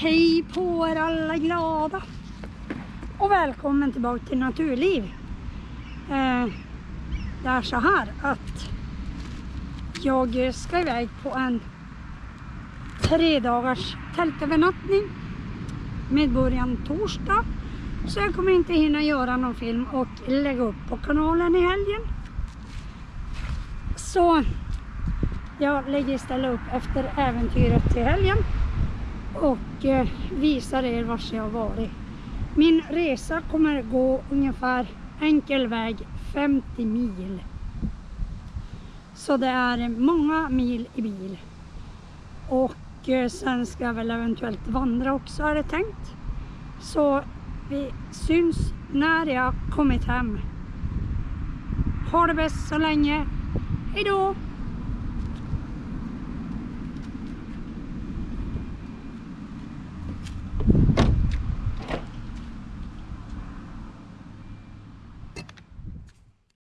Hej på er alla glada! Och välkommen tillbaka till Naturliv. Eh, det är så här att jag ska iväg på en tre dagars tältövernattning med början torsdag. Så jag kommer inte hinna göra någon film och lägga upp på kanalen i helgen. Så jag lägger istället upp efter äventyret till helgen och eh, visar er var jag har varit. Min resa kommer gå ungefär enkel väg 50 mil. Så det är många mil i bil. Och eh, sen ska jag väl eventuellt vandra också är det tänkt. Så vi syns när jag kommit hem. Ha det bäst så länge. Hejdå!